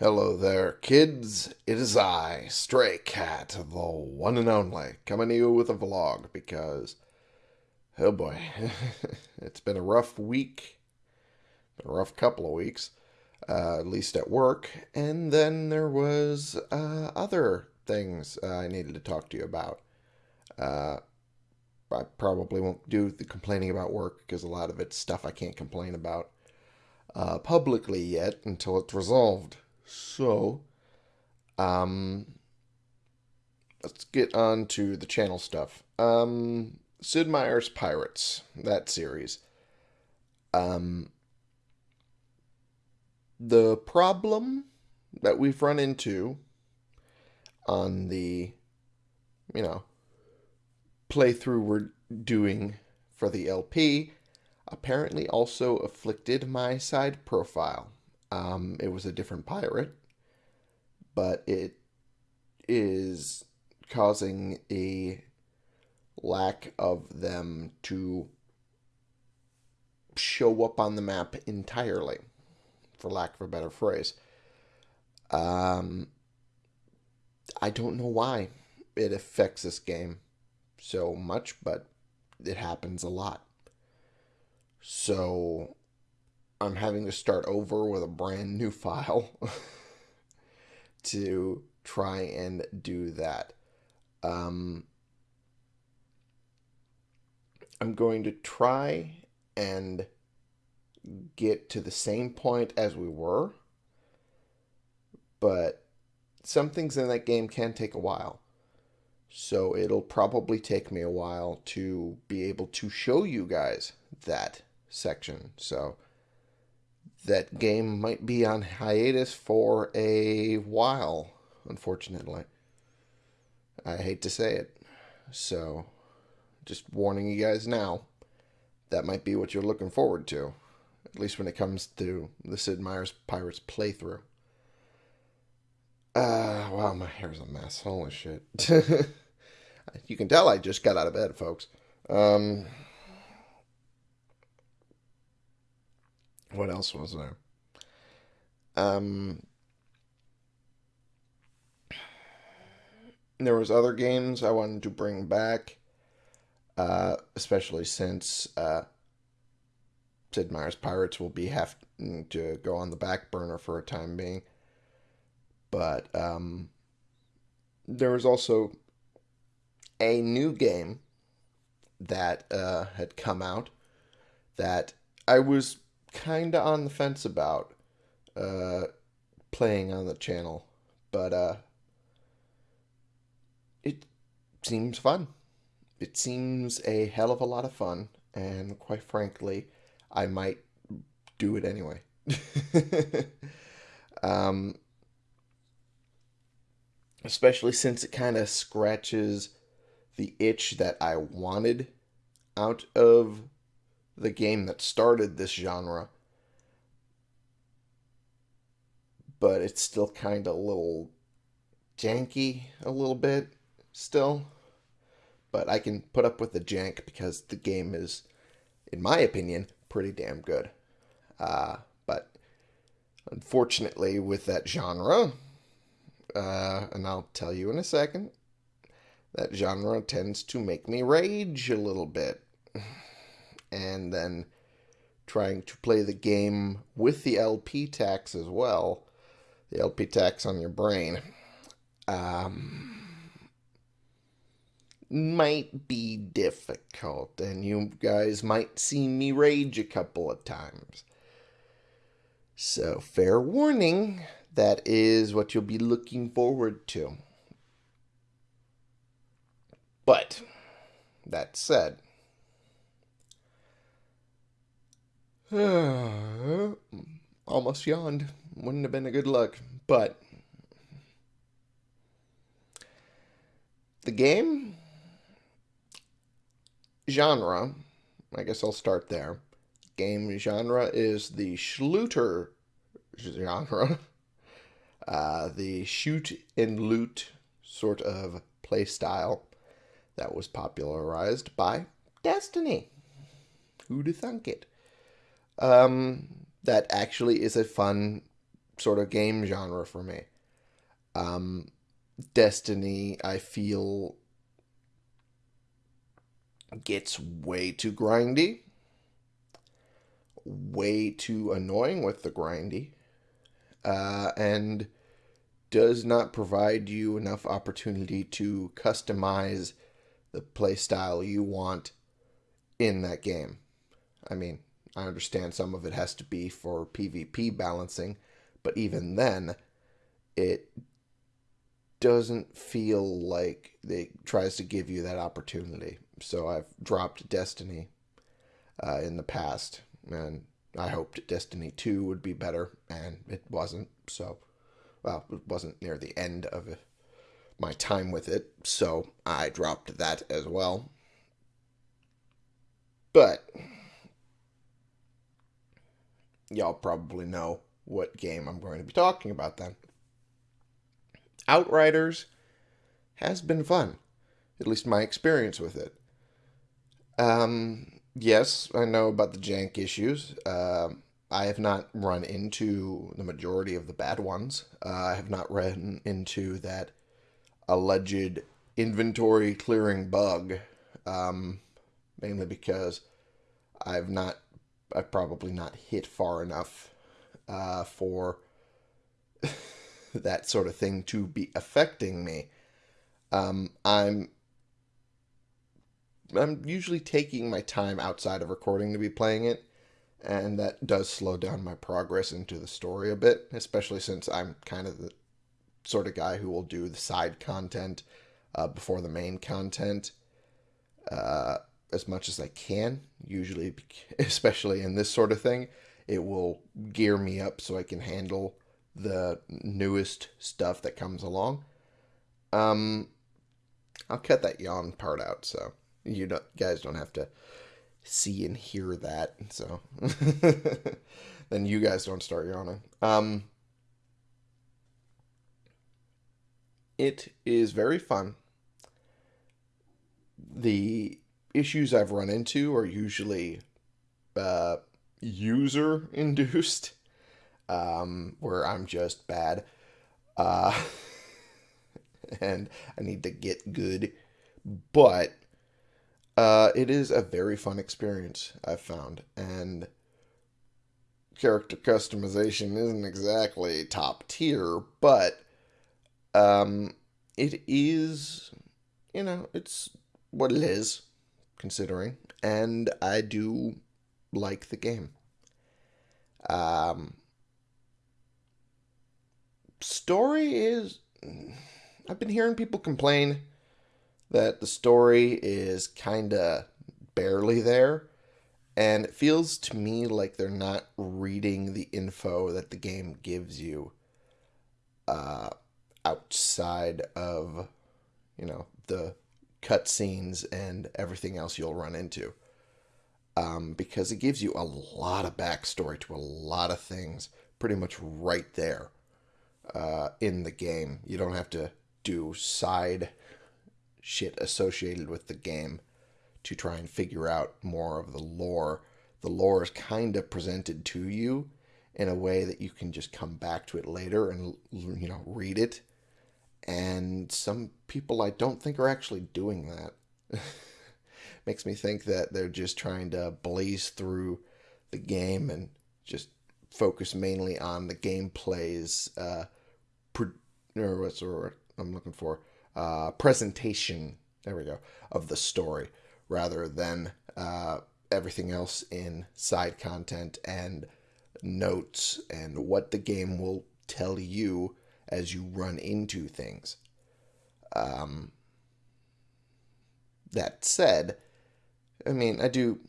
Hello there, kids. It is I, Stray Cat, the one and only, coming to you with a vlog because, oh boy, it's been a rough week, a rough couple of weeks, uh, at least at work, and then there was uh, other things uh, I needed to talk to you about. Uh, I probably won't do the complaining about work because a lot of it's stuff I can't complain about uh, publicly yet until it's resolved. So, um, let's get on to the channel stuff. Um, Sid Meier's Pirates, that series. Um, the problem that we've run into on the, you know, playthrough we're doing for the LP apparently also afflicted my side profile. Um, it was a different pirate, but it is causing a lack of them to show up on the map entirely, for lack of a better phrase. Um, I don't know why it affects this game so much, but it happens a lot. So I'm having to start over with a brand new file to try and do that. Um, I'm going to try and get to the same point as we were, but some things in that game can take a while. So it'll probably take me a while to be able to show you guys that section. So that game might be on hiatus for a while, unfortunately. I hate to say it. So, just warning you guys now, that might be what you're looking forward to, at least when it comes to the Sid Meier's Pirates playthrough. Uh, wow, my hair's a mess. Holy shit. you can tell I just got out of bed, folks. Um, what else was there? Um, there was other games I wanted to bring back, uh, especially since uh, Sid Meier's Pirates will be having to go on the back burner for a time being. But um, there was also a new game that uh, had come out that I was kind of on the fence about uh, playing on the channel, but uh, it seems fun. It seems a hell of a lot of fun, and quite frankly, I might do it anyway. um, especially since it kind of scratches the itch that I wanted out of the game that started this genre. But it's still kind of a little janky, a little bit still. But I can put up with the jank because the game is, in my opinion, pretty damn good. Uh, but unfortunately, with that genre, uh, and I'll tell you in a second, that genre tends to make me rage a little bit and then trying to play the game with the LP tax as well, the LP tax on your brain, um, might be difficult, and you guys might see me rage a couple of times. So, fair warning, that is what you'll be looking forward to. But, that said, Almost yawned. Wouldn't have been a good look. But the game genre, I guess I'll start there. Game genre is the Schluter genre. Uh, the shoot and loot sort of play style that was popularized by Destiny. Who'd have thunk it? Um, that actually is a fun sort of game genre for me. Um, Destiny, I feel, gets way too grindy, way too annoying with the grindy, uh, and does not provide you enough opportunity to customize the playstyle you want in that game. I mean, I understand some of it has to be for PvP balancing, but even then, it doesn't feel like it tries to give you that opportunity. So I've dropped Destiny uh, in the past, and I hoped Destiny 2 would be better, and it wasn't. So, well, it wasn't near the end of my time with it, so I dropped that as well. But y'all probably know what game I'm going to be talking about then. Outriders has been fun, at least my experience with it. Um, yes, I know about the jank issues. Uh, I have not run into the majority of the bad ones. Uh, I have not run into that alleged inventory clearing bug, um, mainly because I've not, I've probably not hit far enough uh, for that sort of thing to be affecting me. Um, I'm I'm usually taking my time outside of recording to be playing it, and that does slow down my progress into the story a bit, especially since I'm kind of the sort of guy who will do the side content uh, before the main content uh, as much as I can. Usually, especially in this sort of thing, it will gear me up so I can handle the newest stuff that comes along. Um, I'll cut that yawn part out so you don't, guys don't have to see and hear that. So then you guys don't start yawning. Um, it is very fun. The issues I've run into are usually uh, user induced um, where I'm just bad. Uh, and I need to get good. But uh, it is a very fun experience, I've found. And character customization isn't exactly top tier, but um, it is, you know, it's what it is, considering. And I do like the game. Um, story is. I've been hearing people complain that the story is kind of barely there. And it feels to me like they're not reading the info that the game gives you uh, outside of, you know, the cutscenes and everything else you'll run into. Um, because it gives you a lot of backstory to a lot of things pretty much right there uh, in the game. You don't have to do side shit associated with the game to try and figure out more of the lore. The lore is kind of presented to you in a way that you can just come back to it later and you know read it. And some people I don't think are actually doing that. Makes me think that they're just trying to blaze through the game and just focus mainly on the gameplay's uh, or what's I'm looking for? Uh, presentation. There we go of the story rather than uh, everything else in side content and notes and what the game will tell you as you run into things. Um, that said, I mean, I do,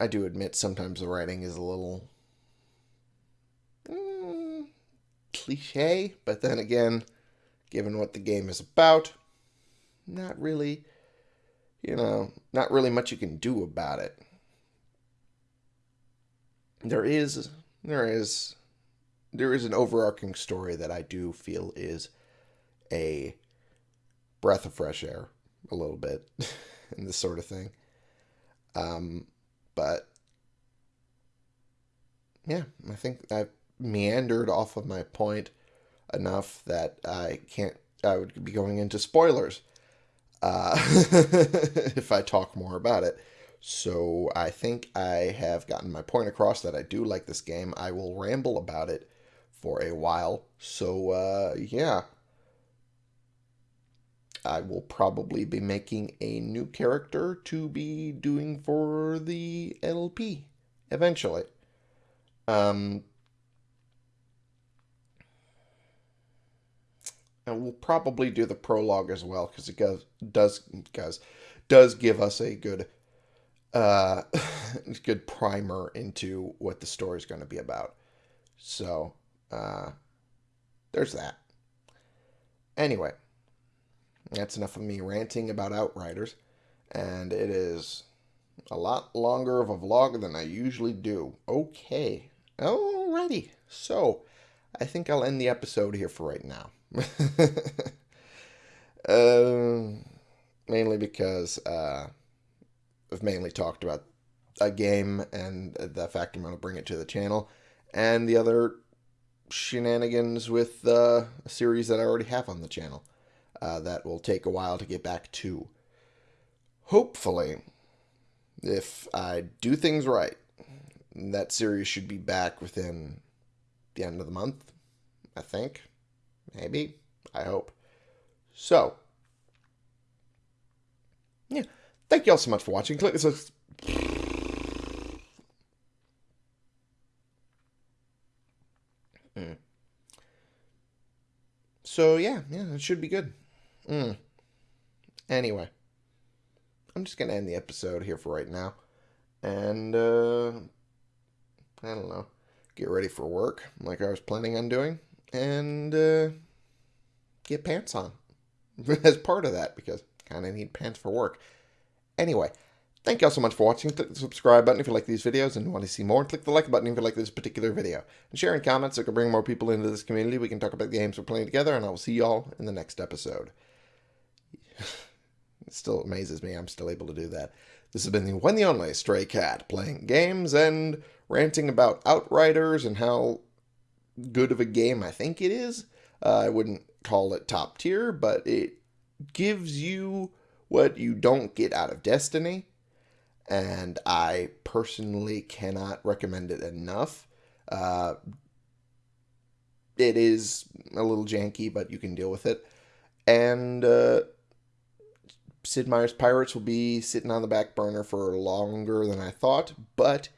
I do admit sometimes the writing is a little cliche, but then again, given what the game is about, not really, you know, not really much you can do about it. There is, there is, there is an overarching story that I do feel is a breath of fresh air, a little bit, and this sort of thing. Um, but yeah, I think I've meandered off of my point enough that I can't. I would be going into spoilers uh, if I talk more about it. So I think I have gotten my point across that I do like this game. I will ramble about it for a while. So uh, yeah, I will probably be making a new character to be doing for the LP eventually. Um, and we'll probably do the prologue as well because it does does does give us a good uh good primer into what the story is going to be about. So, uh there's that. Anyway, that's enough of me ranting about Outriders, and it is a lot longer of a vlog than I usually do. Okay, alrighty. So, I think I'll end the episode here for right now. uh, mainly because uh, I've mainly talked about a game and the fact I'm going to bring it to the channel, and the other shenanigans with uh, a series that I already have on the channel uh, that will take a while to get back to. Hopefully, if I do things right, that series should be back within the end of the month, I think. Maybe. I hope. So, yeah. Thank you all so much for watching. Click this. So, yeah, yeah, it should be good. Mm. Anyway, I'm just to end the episode here for right now. And, uh, I don't know, get ready for work like I was planning on doing. And, uh, get pants on as part of that because kind of need pants for work. Anyway, thank you all so much for watching. Click the subscribe button if you like these videos and want to see more. Click the like button if you like this particular video. And share in comments so we can bring more people into this community. We can talk about the games we're playing together, and I will see y'all in the next episode. it still amazes me I'm still able to do that. This has been the one the only Stray Cat playing games and ranting about Outriders and how good of a game I think it is. Uh, I wouldn't call it top tier, but it gives you what you don't get out of Destiny. And I personally cannot recommend it enough. Uh, it is a little janky, but you can deal with it. And uh, Sid Meier's Pirates will be sitting on the back burner for longer than I thought, but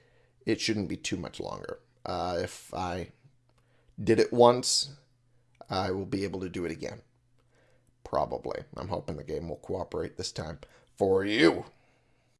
it shouldn't be too much longer. Uh, if I did it once, I will be able to do it again. Probably. I'm hoping the game will cooperate this time for you.